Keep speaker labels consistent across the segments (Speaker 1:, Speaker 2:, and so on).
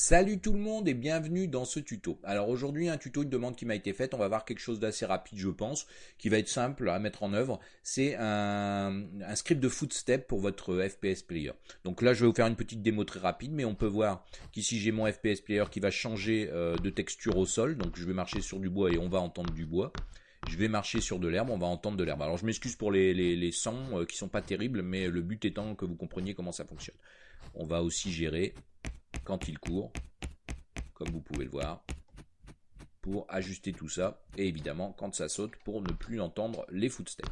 Speaker 1: Salut tout le monde et bienvenue dans ce tuto. Alors aujourd'hui un tuto, une demande qui m'a été faite, on va voir quelque chose d'assez rapide je pense, qui va être simple à mettre en œuvre. C'est un, script de footstep pour votre FPS player. Donc là je vais vous faire une petite démo très rapide, mais on peut voir qu'ici j'ai mon FPS player qui va changer euh, de texture au sol. Donc je vais marcher sur du bois et on va entendre du bois. Je vais marcher sur de l'herbe, on va entendre de l'herbe. Alors je m'excuse pour les, sons euh, qui sont pas terribles, mais le but étant que vous compreniez comment ça fonctionne. On va aussi gérer quand il court, comme vous pouvez le voir, pour ajuster tout ça, et évidemment quand ça saute pour ne plus entendre les footsteps.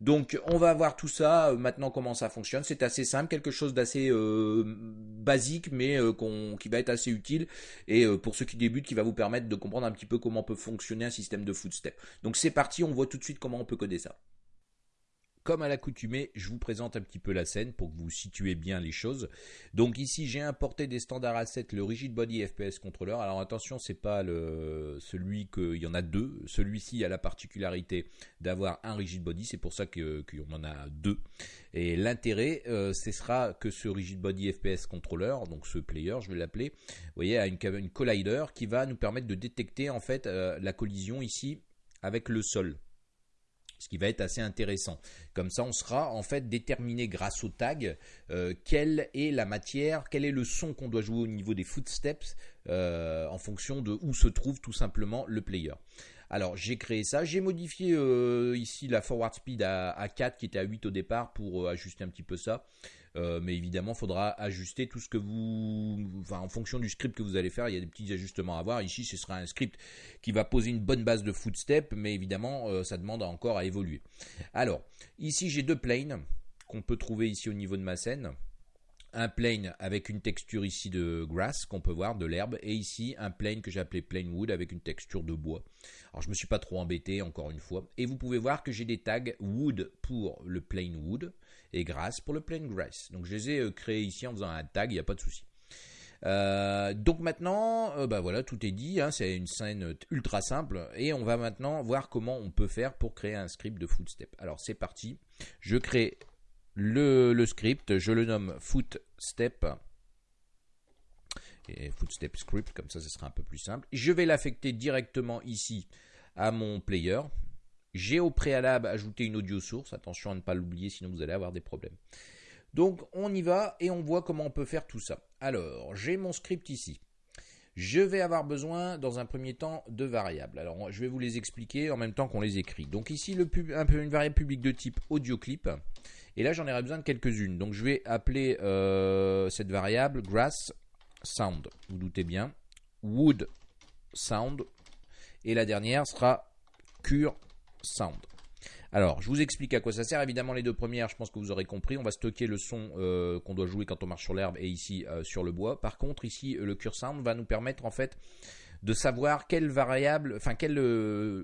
Speaker 1: Donc on va voir tout ça euh, maintenant comment ça fonctionne. C'est assez simple, quelque chose d'assez euh, basique mais euh, qui va être assez utile et pour ceux qui débutent qui va vous permettre de comprendre un petit peu comment peut fonctionner un système de footstep. Donc c'est parti, on voit tout de suite comment on peut coder ça. Comme à l'accoutumée, je vous présente un petit peu la scène pour que vous situez bien les choses. Donc ici, j'ai importé des standards assets, le Rigid Body FPS Controller. Alors attention, c'est pas celui qu'il y en a deux. Celui-ci a la particularité d'avoir un Rigid Body, c'est pour ça qu'on en a deux. Et l'intérêt, euh, ce sera que ce Rigid Body FPS Controller, donc ce player, je vais l'appeler, vous voyez, a une, une collider qui va nous permettre de détecter en fait euh, la collision ici avec le sol ce qui va être assez intéressant. Comme ça, on sera en fait déterminé grâce au tag euh, quelle est la matière, quel est le son qu'on doit jouer au niveau des footsteps euh, en fonction de où se trouve tout simplement le player. Alors j'ai créé ça, j'ai modifié euh, ici la forward speed à, à, 4 qui était à 8 au départ pour ajuster un petit peu ça. Euh, mais évidemment, il faudra ajuster tout ce que vous, enfin, en fonction du script que vous allez faire, il y a des petits ajustements à avoir. Ici, ce sera un script qui va poser une bonne base de footstep, mais évidemment, euh, ça demande encore à évoluer. Alors, ici, j'ai deux planes qu'on peut trouver ici au niveau de ma scène un plane avec une texture ici de grass qu'on peut voir, de l'herbe, et ici un plane que j'ai appelé plain wood avec une texture de bois. Alors je me suis pas trop embêté encore une fois, et vous pouvez voir que j'ai des tags wood pour le plain wood et grass pour le plain grass. Donc je les ai euh, créés ici en faisant un tag, il n'y a pas de souci. Euh, donc maintenant, euh, bah voilà, tout est dit. Hein, c'est une scène ultra simple et on va maintenant voir comment on peut faire pour créer un script de footstep. Alors c'est parti. Je crée le, script, je le nomme footstep et footstep script, comme ça ce sera un peu plus simple. Je vais l'affecter directement ici à mon player. J'ai au préalable ajouté une audio source, attention à ne pas l'oublier sinon vous allez avoir des problèmes. Donc on y va et on voit comment on peut faire tout ça. Alors j'ai mon script ici. Je vais avoir besoin dans un premier temps de variables. Alors je vais vous les expliquer en même temps qu'on les écrit. Donc ici une variable publique de type audio clip et là, j'en aurai besoin de quelques-unes. Donc, je vais appeler euh, cette variable grass sound. Vous doutez bien. Wood sound. Et la dernière sera cure sound. Alors, je vous explique à quoi ça sert. Évidemment, les deux premières, je pense que vous aurez compris. On va stocker le son euh, qu'on doit jouer quand on marche sur l'herbe et ici euh, sur le bois. Par contre, ici, le cure sound va nous permettre en fait de savoir quelle variable, enfin quel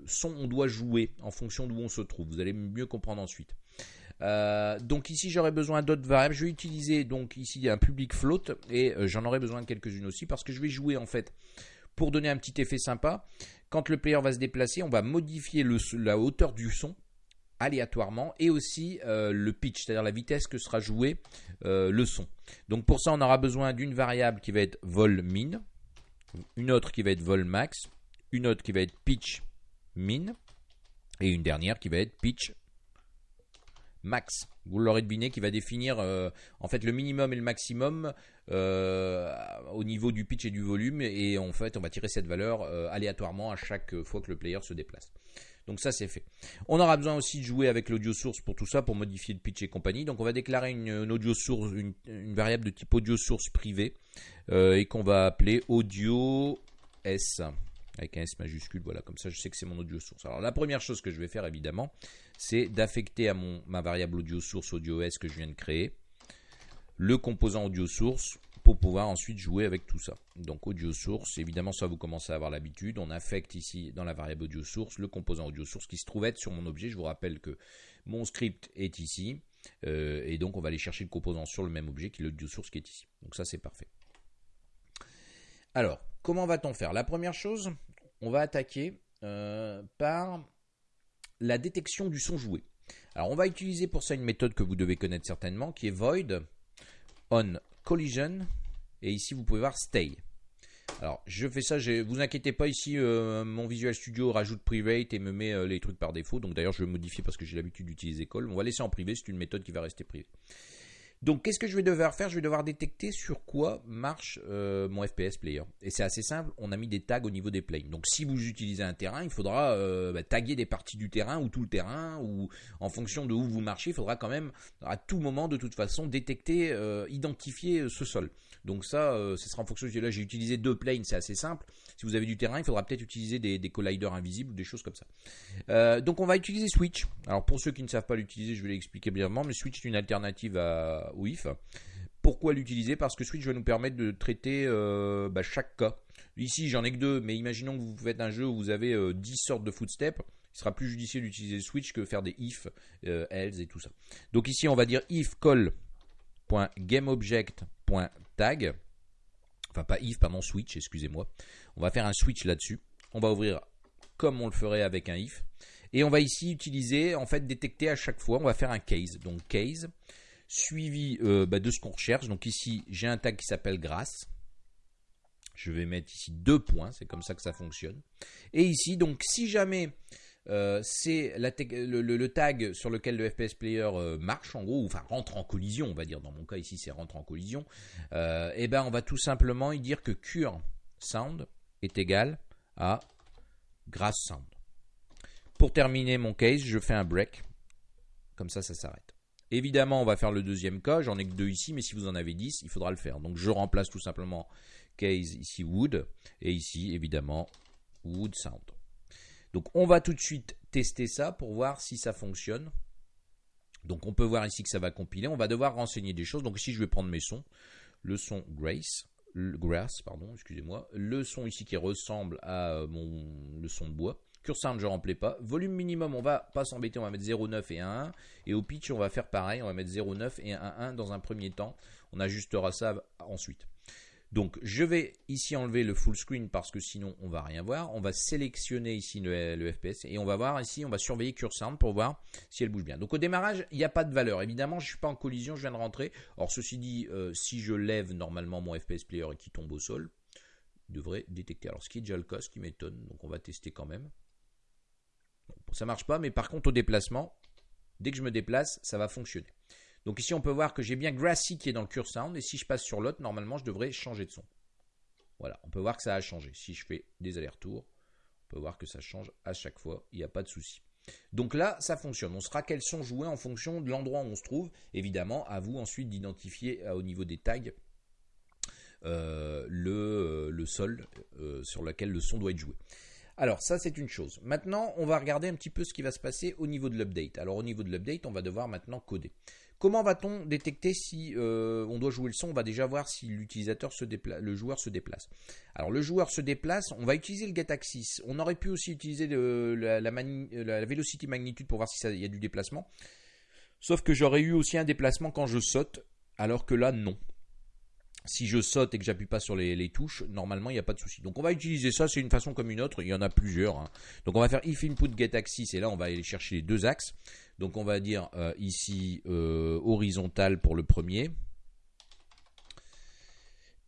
Speaker 1: son on doit jouer en fonction d'où on se trouve. Vous allez mieux comprendre ensuite. Euh, donc ici j'aurais besoin d'autres variables. Je vais utiliser donc ici un public float et euh, j'en aurai besoin de quelques-unes aussi parce que je vais jouer en fait pour donner un petit effet sympa. Quand le player va se déplacer, on va modifier la hauteur du son aléatoirement et aussi euh, le pitch, c'est-à-dire la vitesse que sera joué le son. Donc pour ça, on aura besoin d'une variable qui va être vol min, une autre qui va être vol max, une autre qui va être pitch min et une dernière qui va être pitch max. Vous l'aurez deviné, qui va définir euh, en fait le minimum et le maximum euh, au niveau du pitch et du volume. Et en fait, on va tirer cette valeur euh, aléatoirement à chaque fois que le player se déplace. Donc ça c'est fait. On aura besoin aussi de jouer avec l'audio source pour tout ça, pour modifier le pitch et compagnie. Donc on va déclarer une, audio source, une, variable de type audio source privée et qu'on va appeler audio s avec un S majuscule, voilà, comme ça je sais que c'est mon audio source. Alors la première chose que je vais faire évidemment, c'est d'affecter à mon, ma variable audio source audio S que je viens de créer, le composant audio source pour pouvoir ensuite jouer avec tout ça. Donc audio source, évidemment ça vous commencez à avoir l'habitude, on affecte ici dans la variable audio source le composant audio source qui se trouve être sur mon objet. Je vous rappelle que mon script est ici, euh, et donc on va aller chercher le composant sur le même objet qui est l'audio source qui est ici. Donc ça c'est parfait. Alors, comment va-t-on faire? La première chose, on va attaquer euh, par la détection du son joué. Alors, on va utiliser pour ça une méthode que vous devez connaître certainement, qui est void on collision, et ici vous pouvez voir stay. Alors, je fais ça, vous inquiétez pas, ici, euh, mon Visual Studio rajoute private et me met euh, les trucs par défaut. Donc d'ailleurs, je vais modifier parce que j'ai l'habitude d'utiliser call. On va laisser en privé, c'est une méthode qui va rester privée. Donc, qu'est-ce que je vais devoir faire? Je vais devoir détecter sur quoi marche euh, mon FPS player. Et c'est assez simple, on a mis des tags au niveau des planes. Donc, si vous utilisez un terrain, il faudra euh, bah, taguer des parties du terrain ou tout le terrain, ou en fonction de où vous marchez, il faudra quand même, à tout moment, de toute façon, détecter, euh, identifier ce sol. Donc ça, ce sera en fonction de... Là, j'ai utilisé deux planes, c'est assez simple. Si vous avez du terrain, il faudra peut-être utiliser des, colliders invisibles ou des choses comme ça. donc, on va utiliser Switch. Alors, pour ceux qui ne savent pas l'utiliser, je vais l'expliquer brièvement, mais Switch est une alternative à WIF. Pourquoi l'utiliser? Parce que Switch va nous permettre de traiter euh, bah, chaque cas. Ici, j'en ai que deux, mais imaginons que vous faites un jeu où vous avez 10 euh, sortes de footsteps. Il sera plus judicieux d'utiliser Switch que faire des if, euh, else et tout ça. Donc ici, on va dire if call.gameobject.tag. Enfin, pas if, pardon, switch, excusez-moi. On va faire un switch là-dessus. On va ouvrir comme on le ferait avec un if. Et on va ici utiliser, en fait, détecter à chaque fois. On va faire un case. Donc, case suivi euh, bah, de ce qu'on recherche. Donc ici, j'ai un tag qui s'appelle grâce. Je vais mettre ici deux points, c'est comme ça que ça fonctionne. Et ici, donc si jamais euh, c'est le, tag sur lequel le FPS player euh, marche, en gros, ou enfin rentre en collision, on va dire. Dans mon cas ici, c'est rentre en collision. et eh ben, on va tout simplement y dire que cure sound est égal à grass sound. Pour terminer mon case, je fais un break. Comme ça, ça s'arrête. Évidemment, on va faire le deuxième cas. J'en ai que deux ici, mais si vous en avez 10, il faudra le faire. Donc je remplace tout simplement case ici wood et ici évidemment wood sound. Donc on va tout de suite tester ça pour voir si ça fonctionne. Donc on peut voir ici que ça va compiler. On va devoir renseigner des choses. Donc ici je vais prendre mes sons. Le son Grace, le pardon, excusez-moi. Le son ici qui ressemble à mon le son de bois. Cursor, je ne remplis pas. Volume minimum, on va pas s'embêter, on va mettre 0,9 et 1,1. Et au pitch, on va faire pareil, on va mettre 0,9 et 1,1 dans un premier temps. On ajustera ça ensuite. Donc je vais ici enlever le full screen parce que sinon on va rien voir. On va sélectionner ici le, FPS et on va voir ici, on va surveiller Cursound pour voir si elle bouge bien. Donc au démarrage, il n'y a pas de valeur. Évidemment, je ne suis pas en collision, je viens de rentrer. Or ceci dit, euh, si je lève normalement mon FPS player et qui tombe au sol, il devrait détecter. Alors ce qui est déjà le cas, ce qui m'étonne, donc on va tester quand même. Ça marche pas, mais par contre au déplacement, dès que je me déplace, ça va fonctionner. Donc ici on peut voir que j'ai bien Grassy qui est dans le Cure Sound, et si je passe sur l'autre, normalement je devrais changer de son. Voilà, on peut voir que ça a changé. Si je fais des allers-retours, on peut voir que ça change à chaque fois, il n'y a pas de souci. Donc là, ça fonctionne. On saura quels sont joués en fonction de l'endroit où on se trouve. Évidemment, à vous ensuite d'identifier euh, au niveau des tags euh, euh, le, sol sur lequel le son doit être joué. Alors ça c'est une chose. Maintenant on va regarder un petit peu ce qui va se passer au niveau de l'update. Alors au niveau de l'update on va devoir maintenant coder. Comment va-t-on détecter si euh, on doit jouer le son? On va déjà voir si l'utilisateur se le joueur se déplace. Alors le joueur se déplace, on va utiliser le getAxis. On aurait pu aussi utiliser la, la, velocity magnitude pour voir si il y a du déplacement. Sauf que j'aurais eu aussi un déplacement quand je saute, alors que là non si je saute et que j'appuie pas sur les, touches, normalement il n'y a pas de souci. Donc on va utiliser ça, c'est une façon comme une autre, il y en a plusieurs. Hein. Donc on va faire if input get axis et là on va aller chercher les deux axes. Donc on va dire euh, ici euh, horizontal pour le premier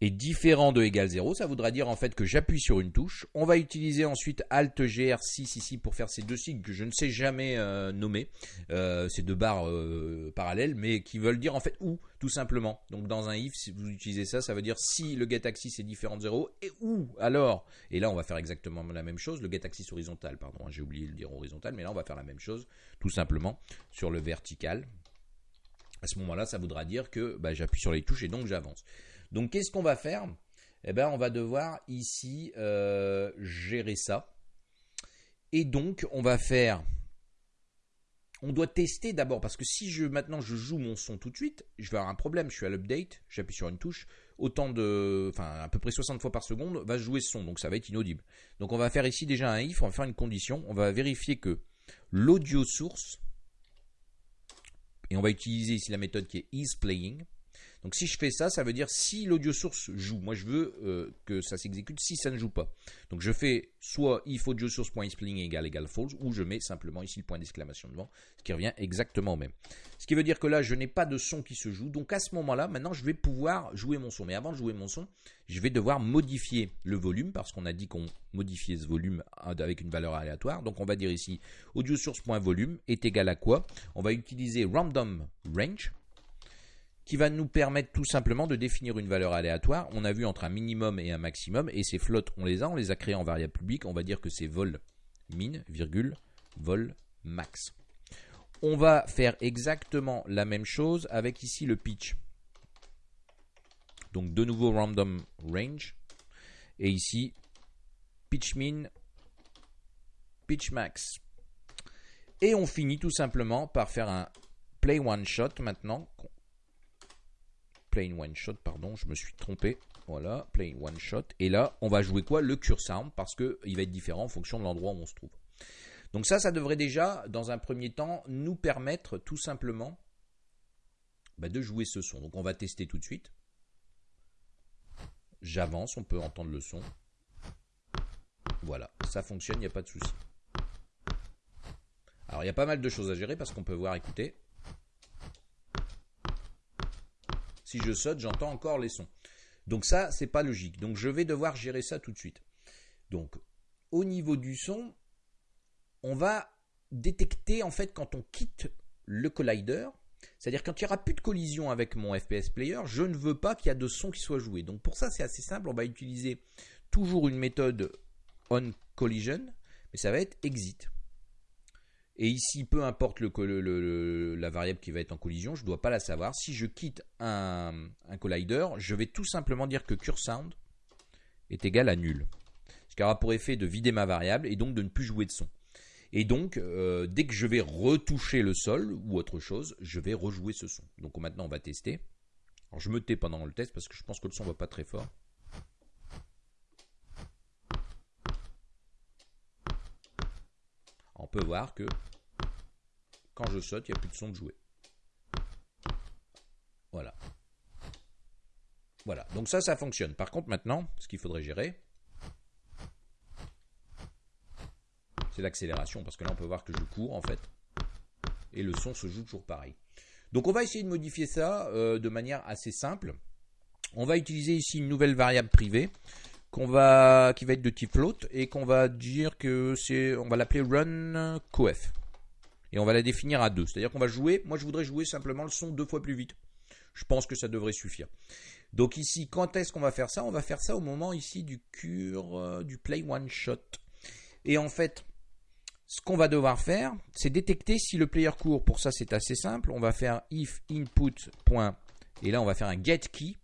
Speaker 1: est différent de égal 0, ça voudra dire en fait que j'appuie sur une touche. On va utiliser ensuite Alt GR6 ici pour faire ces deux signes que je ne sais jamais euh, nommer, euh, ces deux barres euh, parallèles, mais qui veulent dire en fait où, tout simplement. Donc dans un if, si vous utilisez ça, ça veut dire si le getAxis est différent de 0, et où alors Et là on va faire exactement la même chose, le getAxis horizontal, pardon, hein, j'ai oublié de dire horizontal, mais là on va faire la même chose, tout simplement, sur le vertical. À ce moment-là, ça voudra dire que bah, j'appuie sur les touches et donc j'avance. Donc qu'est-ce qu'on va faire? Eh bien, on va devoir ici euh, gérer ça. Et donc, on va faire. On doit tester d'abord parce que si je maintenant je joue mon son tout de suite, je vais avoir un problème. Je suis à l'update, j'appuie sur une touche, autant de, enfin à peu près 60 fois par seconde va jouer ce son, donc ça va être inaudible. Donc on va faire ici déjà un if, on va faire une condition, on va vérifier que l'audio source et on va utiliser ici la méthode qui est isPlaying Donc si je fais ça, ça veut dire si l'audio source joue. Moi je veux euh, que ça s'exécute si ça ne joue pas. Donc je fais soit if audio source.ispling égale égale false ou je mets simplement ici le point d'exclamation devant, ce qui revient exactement au même. Ce qui veut dire que là je n'ai pas de son qui se joue. Donc à ce moment-là, maintenant je vais pouvoir jouer mon son. Mais avant de jouer mon son, je vais devoir modifier le volume parce qu'on a dit qu'on modifiait ce volume avec une valeur aléatoire. Donc on va dire ici audio source.volume est égal à quoi? On va utiliser random range qui va nous permettre tout simplement de définir une valeur aléatoire. On a vu entre un minimum et un maximum, et ces flottes, on les a, on les a créées en variable publique, on va dire que c'est vol min, virgule, vol max. On va faire exactement la même chose avec ici le pitch. Donc de nouveau random range, et ici pitch min, pitch max. Et on finit tout simplement par faire un play one shot maintenant plain one shot, pardon, je me suis trompé. Voilà, plain one shot. Et là, on va jouer quoi? Le cure sound parce qu'il va être différent en fonction de l'endroit où on se trouve. Donc ça, ça devrait déjà, dans un premier temps, nous permettre tout simplement bah, de jouer ce son. Donc on va tester tout de suite. J'avance, on peut entendre le son. Voilà, ça fonctionne, il n'y a pas de souci. Alors il y a pas mal de choses à gérer parce qu'on peut voir, écouter. Si je saute, j'entends encore les sons. Donc ça, c'est pas logique. Donc je vais devoir gérer ça tout de suite. Donc au niveau du son, on va détecter en fait quand on quitte le collider, c'est-à-dire quand il n'y aura plus de collision avec mon FPS player, je ne veux pas qu'il y ait de son qui soit joué. Donc pour ça, c'est assez simple. On va utiliser toujours une méthode on collision, mais ça va être exit. Et ici, peu importe la variable qui va être en collision, je ne dois pas la savoir. Si je quitte un, collider, je vais tout simplement dire que cureSound est égal à nul. Ce qui aura pour effet de vider ma variable et donc de ne plus jouer de son. Et donc, euh, dès que je vais retoucher le sol ou autre chose, je vais rejouer ce son. Donc maintenant, on va tester. Alors je me tais pendant le test parce que je pense que le son ne va pas très fort. On peut voir que quand je saute, il n'y a plus de son de jouer. Voilà. Voilà. Donc ça, ça fonctionne. Par contre, maintenant, ce qu'il faudrait gérer, c'est l'accélération. Parce que là, on peut voir que je cours, en fait. Et le son se joue toujours pareil. Donc on va essayer de modifier ça euh, de manière assez simple. On va utiliser ici une nouvelle variable privée va, qui va être de type float et qu'on va dire que c'est, on va l'appeler run coef. Et on va la définir à 2. C'est-à-dire qu'on va jouer, moi je voudrais jouer simplement le son deux fois plus vite. Je pense que ça devrait suffire. Donc ici, quand est-ce qu'on va faire ça? On va faire ça au moment ici du cure, euh, du play one shot. Et en fait, ce qu'on va devoir faire, c'est détecter si le player court. Pour ça, c'est assez simple. On va faire if input. Et là, on va faire un get key.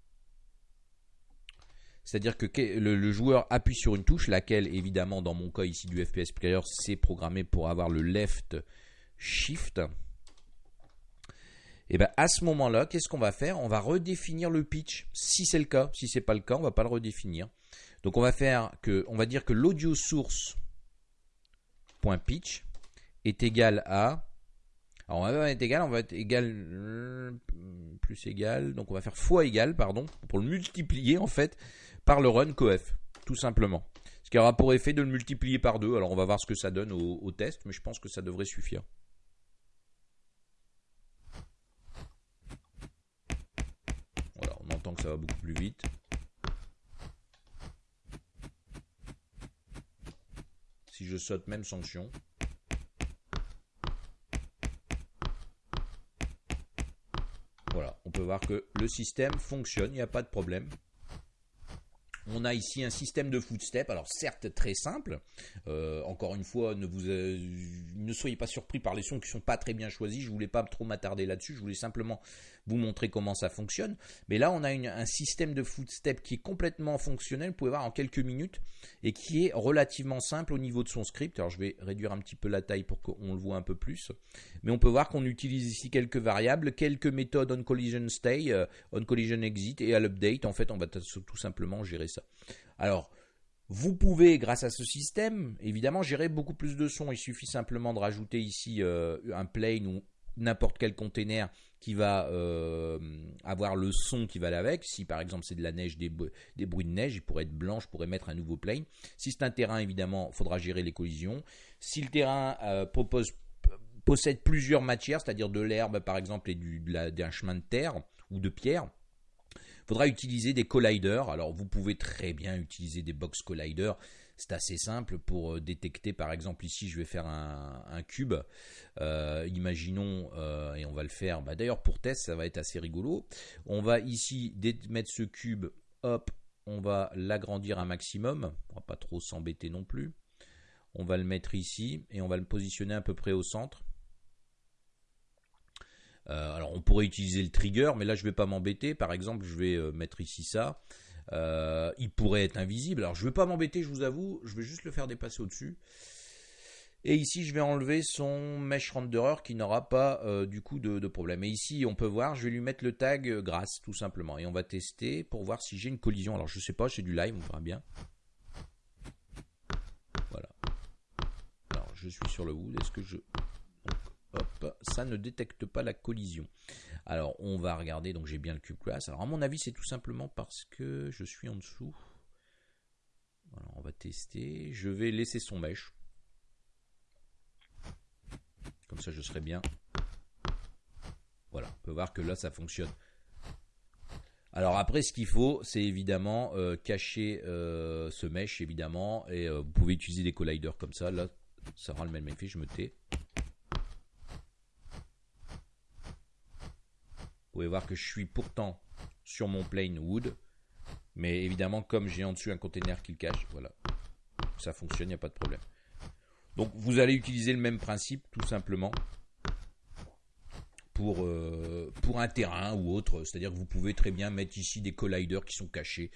Speaker 1: C'est-à-dire que le, joueur appuie sur une touche, laquelle évidemment dans mon cas ici du FPS Player, c'est programmé pour avoir le left shift. Et bien à ce moment-là, qu'est-ce qu'on va faire? On va redéfinir le pitch, si c'est le cas. Si c'est pas le cas, on va pas le redéfinir. Donc on va faire que, on va dire que l'audio source est égal à alors on va être égal, on va être égal plus égal, donc on va faire fois égal, pardon, pour le multiplier en fait par le run coef, tout simplement. Ce qui aura pour effet de le multiplier par deux. Alors on va voir ce que ça donne au, test, mais je pense que ça devrait suffire. Voilà, on entend que ça va beaucoup plus vite. Si je saute même sanction. Voilà, on peut voir que le système fonctionne, il n'y a pas de problème. On a ici un système de footstep, alors certes très simple. Euh, encore une fois, ne vous euh, ne soyez pas surpris par les sons qui sont pas très bien choisis. Je voulais pas trop m'attarder là-dessus. Je voulais simplement vous montrer comment ça fonctionne. Mais là, on a un système de footstep qui est complètement fonctionnel. Vous pouvez voir en quelques minutes et qui est relativement simple au niveau de son script. Alors, je vais réduire un petit peu la taille pour qu'on le voit un peu plus. Mais on peut voir qu'on utilise ici quelques variables, quelques méthodes on collision stay, euh, on collision exit et à l'update. En fait, on va tout simplement gérer ça. Alors, vous pouvez, grâce à ce système, évidemment, gérer beaucoup plus de sons. Il suffit simplement de rajouter ici euh, un plane ou n'importe quel container qui va euh, avoir le son qui va avec. Si par exemple c'est de la neige, des, bruits de neige, il pourrait être blanc, je pourrais mettre un nouveau plane. Si c'est un terrain, évidemment, il faudra gérer les collisions. Si le terrain euh, possède plusieurs matières, c'est-à-dire de l'herbe par exemple et d'un chemin de terre ou de pierre, faudra utiliser des colliders. Alors vous pouvez très bien utiliser des box colliders c'est assez simple pour euh, détecter, par exemple, ici, je vais faire un, cube. Euh, imaginons, euh, et on va le faire. Bah, d'ailleurs, pour test, ça va être assez rigolo. On va ici mettre ce cube. Hop, on va l'agrandir un maximum. On va pas trop s'embêter non plus. On va le mettre ici et on va le positionner à peu près au centre. Alors on pourrait utiliser le trigger, mais là je ne vais pas m'embêter. Par exemple, je vais mettre ici ça. Euh, il pourrait être invisible. Alors je ne vais pas m'embêter, je vous avoue, je vais juste le faire dépasser au-dessus. Et ici, je vais enlever son mesh renderer qui n'aura pas euh, du coup de, problème. Et ici, on peut voir, je vais lui mettre le tag euh, grâce tout simplement. Et on va tester pour voir si j'ai une collision. Alors je ne sais pas, c'est du live, on verra bien. Voilà. Alors je suis sur le wood. Est-ce que je... hop, ça ne détecte pas la collision. Alors on va regarder, donc j'ai bien le cube class. Alors à mon avis c'est tout simplement parce que je suis en dessous. Voilà, on va tester. Je vais laisser son mesh. Comme ça je serai bien. Voilà, on peut voir que là ça fonctionne. Alors après, ce qu'il faut, c'est évidemment euh, cacher euh, ce mesh, évidemment, et euh, vous pouvez utiliser des colliders comme ça. Là, ça rend le même effet. Je me tais. Pouvez voir que je suis pourtant sur mon plane wood. Mais évidemment, comme j'ai en dessus un container qui le cache, voilà, ça fonctionne, il n'y a pas de problème. Donc vous allez utiliser le même principe tout simplement pour, euh, pour un terrain ou autre. C'est-à-dire que vous pouvez très bien mettre ici des colliders qui sont cachés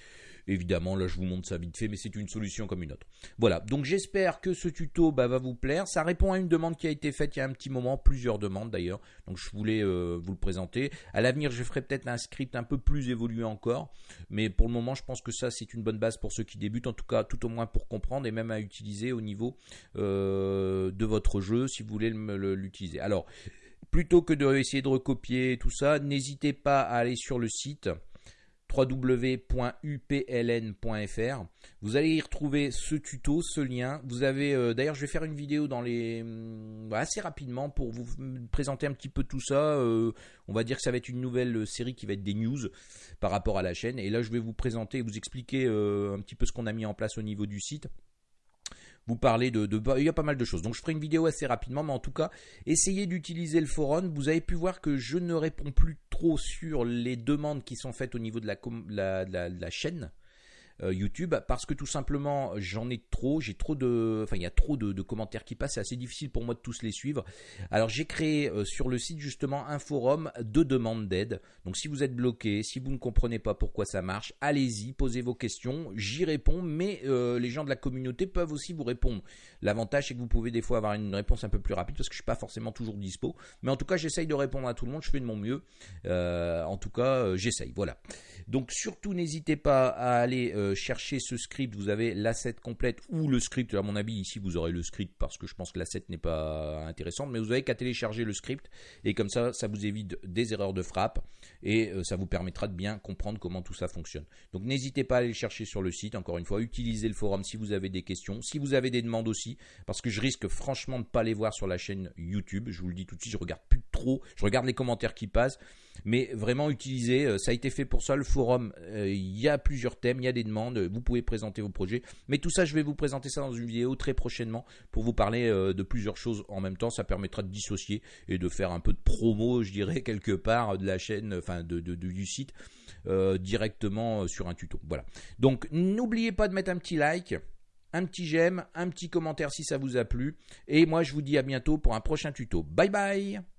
Speaker 1: Évidemment, là je vous montre ça vite fait, mais c'est une solution comme une autre. Voilà, donc j'espère que ce tuto bah, va vous plaire. Ça répond à une demande qui a été faite il y a un petit moment, plusieurs demandes d'ailleurs. Donc je voulais euh, vous le présenter. À l'avenir, je ferai peut-être un script un peu plus évolué encore. Mais pour le moment, je pense que ça c'est une bonne base pour ceux qui débutent, en tout cas tout au moins pour comprendre et même à utiliser au niveau euh, de votre jeu si vous voulez l'utiliser. Alors, plutôt que de essayer de recopier tout ça, n'hésitez pas à aller sur le site www.upln.fr. Vous allez y retrouver ce tuto, ce lien. Vous avez euh, d'ailleurs, je vais faire une vidéo dans les hum, assez rapidement pour vous présenter un petit peu tout ça. Euh, on va dire que ça va être une nouvelle série qui va être des news par rapport à la chaîne. Et là, je vais vous présenter, vous expliquer euh, un petit peu ce qu'on a mis en place au niveau du site vous parler de, de, Il y a pas mal de choses. Donc je ferai une vidéo assez rapidement, mais en tout cas, essayez d'utiliser le forum. Vous avez pu voir que je ne réponds plus trop sur les demandes qui sont faites au niveau de la chaîne. Euh, YouTube parce que tout simplement j'en ai trop, j'ai trop de, enfin il y a trop de, commentaires qui passent, c'est assez difficile pour moi de tous les suivre. Alors j'ai créé euh, sur le site justement un forum de demande d'aide. Donc si vous êtes bloqué, si vous ne comprenez pas pourquoi ça marche, allez-y, posez vos questions, j'y réponds, mais euh, les gens de la communauté peuvent aussi vous répondre. L'avantage c'est que vous pouvez des fois avoir une réponse un peu plus rapide parce que je suis pas forcément toujours dispo, mais en tout cas j'essaye de répondre à tout le monde, je fais de mon mieux. en tout cas j'essaye, voilà. Donc surtout n'hésitez pas à aller chercher ce script, vous avez l'asset complète ou le script, à mon avis ici vous aurez le script parce que je pense que l'asset n'est pas intéressante, mais vous avez qu'à télécharger le script et comme ça ça vous évite des erreurs de frappe et euh, ça vous permettra de bien comprendre comment tout ça fonctionne. Donc n'hésitez pas à aller le chercher sur le site, encore une fois, utilisez le forum si vous avez des questions, si vous avez des demandes aussi, parce que je risque franchement de ne pas les voir sur la chaîne YouTube, je vous le dis tout de suite, je regarde plus trop, je regarde les commentaires qui passent, mais vraiment utilisez, euh, ça a été fait pour ça, le forum, euh, il y a plusieurs thèmes, il y a des demandes, vous pouvez présenter vos projets, mais tout ça je vais vous présenter ça dans une vidéo très prochainement pour vous parler euh, de plusieurs choses en même temps, ça permettra de dissocier et de faire un peu de promo, je dirais, quelque part de la chaîne, enfin de, du site, directement sur un tuto. Voilà. Donc n'oubliez pas de mettre un petit like un petit j'aime, un petit commentaire si ça vous a plu. Et moi, je vous dis à bientôt pour un prochain tuto. Bye bye